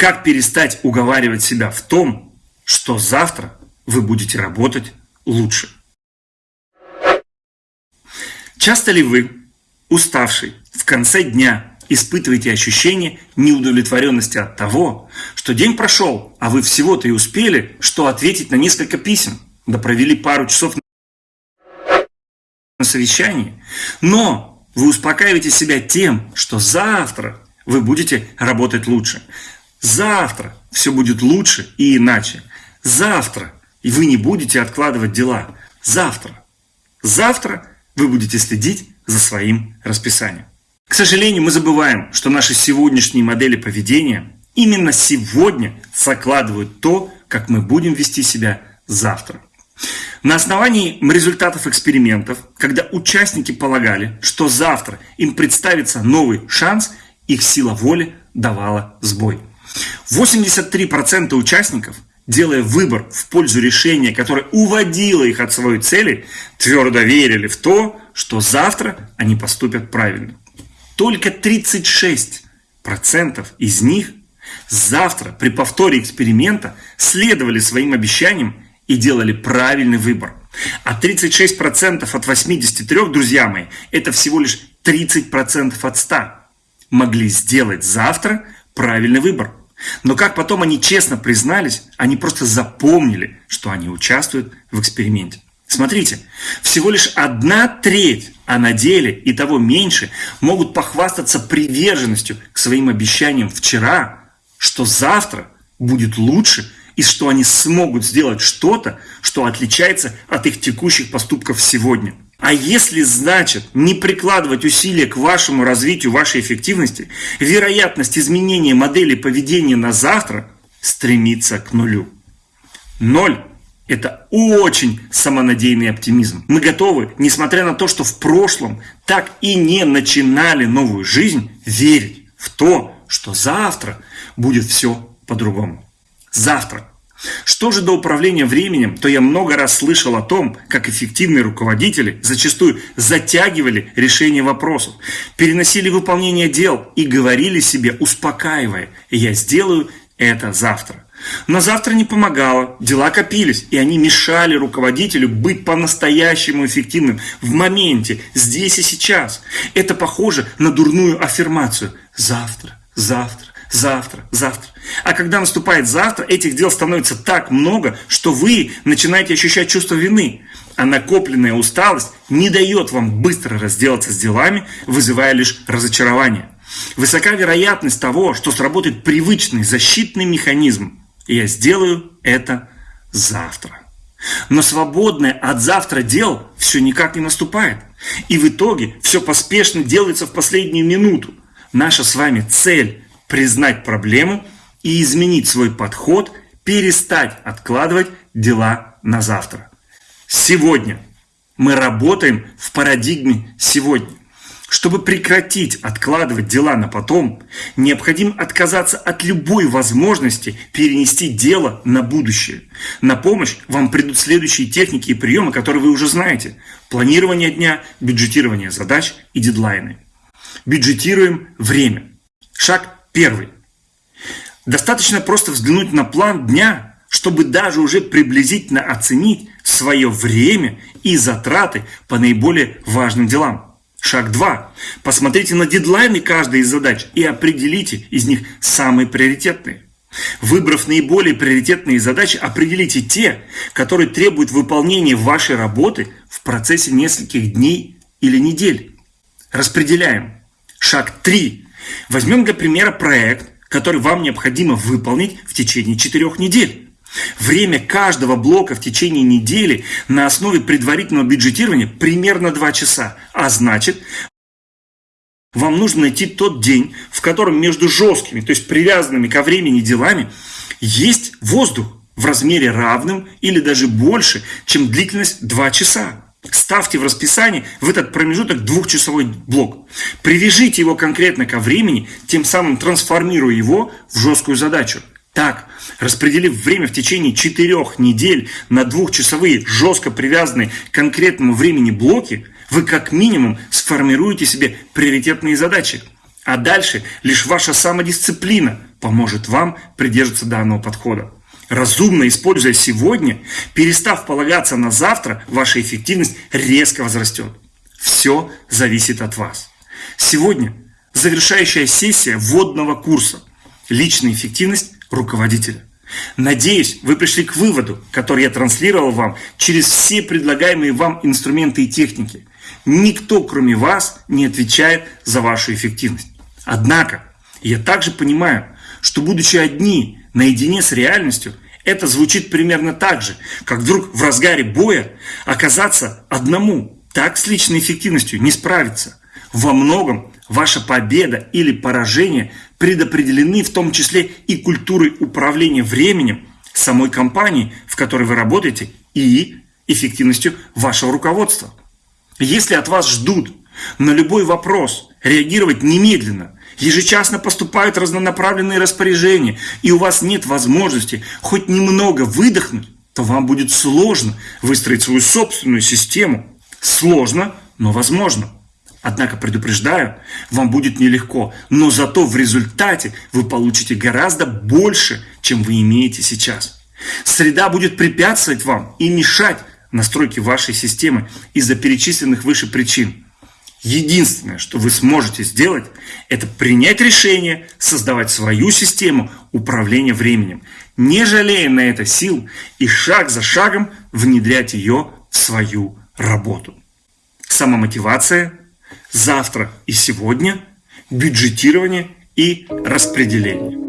Как перестать уговаривать себя в том, что завтра вы будете работать лучше. Часто ли вы, уставший, в конце дня испытываете ощущение неудовлетворенности от того, что день прошел, а вы всего-то и успели, что ответить на несколько писем, да провели пару часов на совещании, но вы успокаиваете себя тем, что завтра вы будете работать лучше. Завтра все будет лучше и иначе. Завтра и вы не будете откладывать дела. Завтра. Завтра вы будете следить за своим расписанием. К сожалению, мы забываем, что наши сегодняшние модели поведения именно сегодня закладывают то, как мы будем вести себя завтра. На основании результатов экспериментов, когда участники полагали, что завтра им представится новый шанс, их сила воли давала сбой. 83% участников делая выбор в пользу решения, которое уводило их от своей цели, твердо верили в то, что завтра они поступят правильно. Только 36% из них завтра при повторе эксперимента следовали своим обещаниям и делали правильный выбор. А 36% от 83, друзья мои, это всего лишь 30% от 100, могли сделать завтра правильный выбор. Но как потом они честно признались, они просто запомнили, что они участвуют в эксперименте. Смотрите, всего лишь одна треть, а на деле и того меньше, могут похвастаться приверженностью к своим обещаниям вчера, что завтра будет лучше и что они смогут сделать что-то, что отличается от их текущих поступков сегодня. А если, значит, не прикладывать усилия к вашему развитию вашей эффективности, вероятность изменения модели поведения на завтра стремится к нулю. Ноль – это очень самонадеянный оптимизм. Мы готовы, несмотря на то, что в прошлом так и не начинали новую жизнь, верить в то, что завтра будет все по-другому. Завтра что же до управления временем, то я много раз слышал о том, как эффективные руководители зачастую затягивали решение вопросов, переносили выполнение дел и говорили себе, успокаивая, я сделаю это завтра. Но завтра не помогало, дела копились, и они мешали руководителю быть по-настоящему эффективным в моменте, здесь и сейчас. Это похоже на дурную аффирмацию «завтра, завтра, завтра, завтра. А когда наступает завтра, этих дел становится так много, что вы начинаете ощущать чувство вины. А накопленная усталость не дает вам быстро разделаться с делами, вызывая лишь разочарование. Высока вероятность того, что сработает привычный защитный механизм. И я сделаю это завтра. Но свободное от завтра дел все никак не наступает. И в итоге все поспешно делается в последнюю минуту. Наша с вами цель признать проблему и изменить свой подход, перестать откладывать дела на завтра. Сегодня мы работаем в парадигме сегодня. Чтобы прекратить откладывать дела на потом, необходимо отказаться от любой возможности перенести дело на будущее. На помощь вам придут следующие техники и приемы, которые вы уже знаете. Планирование дня, бюджетирование задач и дедлайны. Бюджетируем время. Шаг Первый. Достаточно просто взглянуть на план дня, чтобы даже уже приблизительно оценить свое время и затраты по наиболее важным делам. Шаг 2. Посмотрите на дедлайны каждой из задач и определите из них самые приоритетные. Выбрав наиболее приоритетные задачи, определите те, которые требуют выполнения вашей работы в процессе нескольких дней или недель. Распределяем. Шаг 3. Возьмем для примера проект, который вам необходимо выполнить в течение четырех недель. Время каждого блока в течение недели на основе предварительного бюджетирования примерно 2 часа. А значит, вам нужно найти тот день, в котором между жесткими, то есть привязанными ко времени делами, есть воздух в размере равным или даже больше, чем длительность 2 часа. Ставьте в расписании в этот промежуток двухчасовой блок. Привяжите его конкретно ко времени, тем самым трансформируя его в жесткую задачу. Так, распределив время в течение четырех недель на двухчасовые, жестко привязанные к конкретному времени блоки, вы как минимум сформируете себе приоритетные задачи. А дальше лишь ваша самодисциплина поможет вам придерживаться данного подхода. Разумно используя сегодня, перестав полагаться на завтра, ваша эффективность резко возрастет. Все зависит от вас. Сегодня завершающая сессия вводного курса «Личная эффективность руководителя». Надеюсь, вы пришли к выводу, который я транслировал вам через все предлагаемые вам инструменты и техники. Никто, кроме вас, не отвечает за вашу эффективность. Однако, я также понимаю, что будучи одни, наедине с реальностью, это звучит примерно так же, как вдруг в разгаре боя оказаться одному. Так с личной эффективностью не справиться. Во многом ваша победа или поражение предопределены в том числе и культурой управления временем самой компании, в которой вы работаете, и эффективностью вашего руководства. Если от вас ждут на любой вопрос реагировать немедленно, ежечасно поступают разнонаправленные распоряжения, и у вас нет возможности хоть немного выдохнуть, то вам будет сложно выстроить свою собственную систему. Сложно, но возможно. Однако предупреждаю, вам будет нелегко, но зато в результате вы получите гораздо больше, чем вы имеете сейчас. Среда будет препятствовать вам и мешать настройке вашей системы из-за перечисленных выше причин. Единственное, что вы сможете сделать, это принять решение создавать свою систему управления временем, не жалея на это сил и шаг за шагом внедрять ее в свою работу. Самомотивация, завтра и сегодня, бюджетирование и распределение.